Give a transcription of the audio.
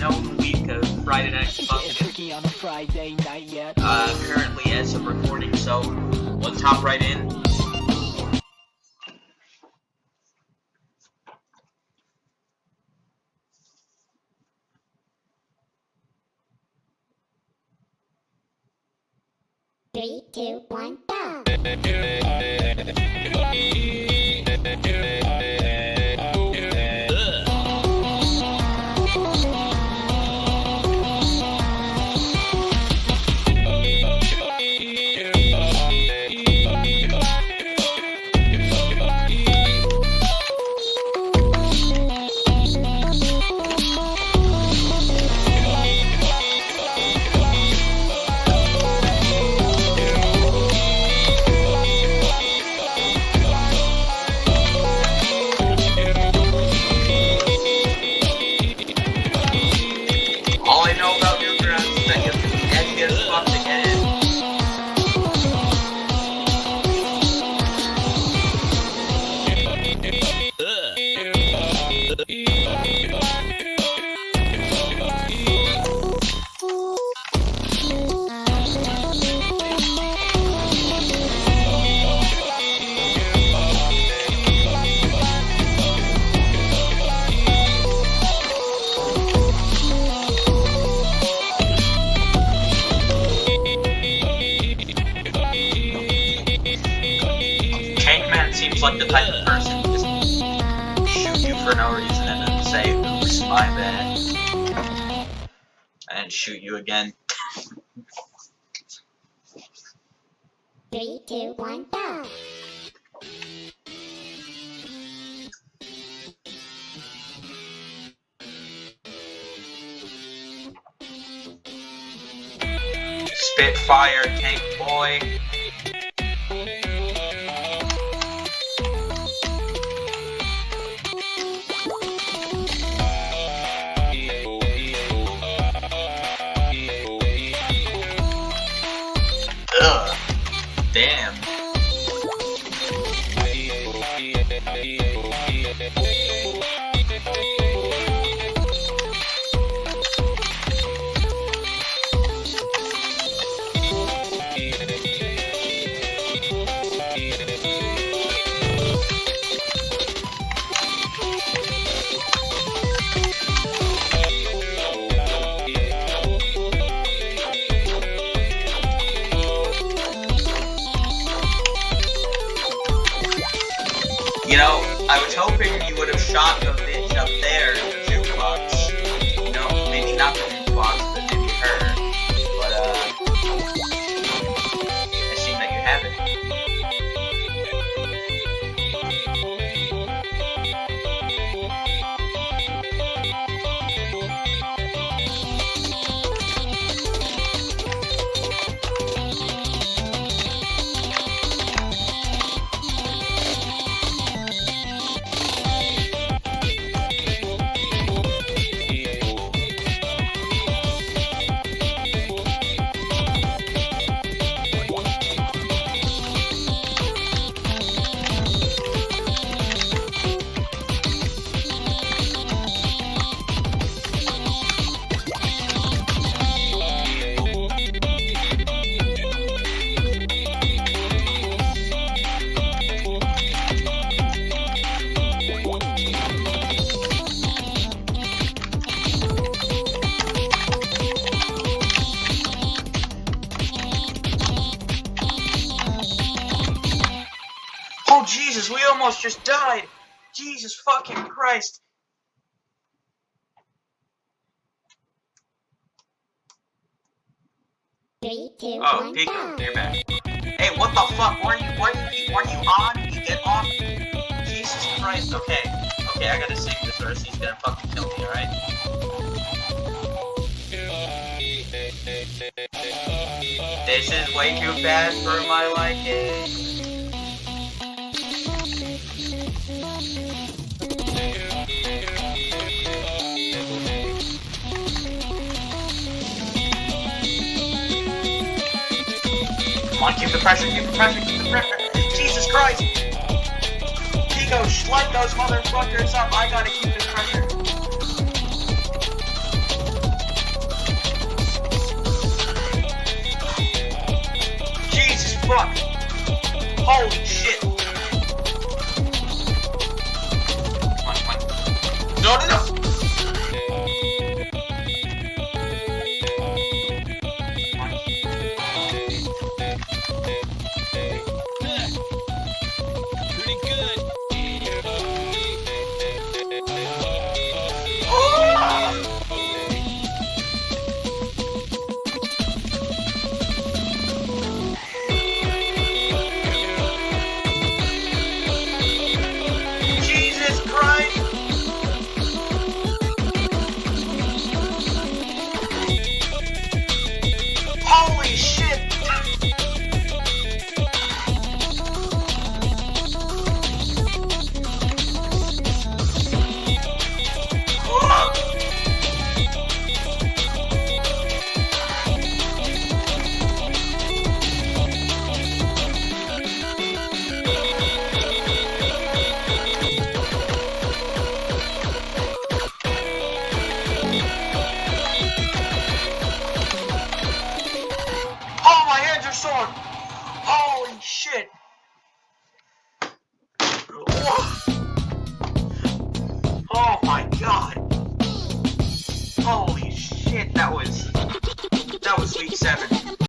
known week of Friday Night Funkin'. on a Friday night yet. Uh, currently as of recording, so let's hop right in. Three, two, one, go! Seems like the type of person to just shoot you for no reason and then say, oops, my bad. And shoot you again. Three, two, one, go! Spitfire, Tank Boy. yeah, yeah. You know, I was hoping you would have shot the bitch up there in the jukebox. Know, maybe not the Jesus, we almost just died! Jesus fucking Christ! Three, two, Oh, one, Pico, you're back. Hey, what the fuck? Weren't you, weren't you, weren't you on? You get off? Jesus Christ, okay. Okay, I gotta save this or he's gonna fucking kill me, alright? This is way too fast for my liking. On, keep the pressure, keep the pressure, keep the pressure. Jesus Christ! Kiko, slut those motherfuckers up. I gotta keep the pressure. Jesus fuck! Shit! Oh my god! Holy shit, that was... That was week 7.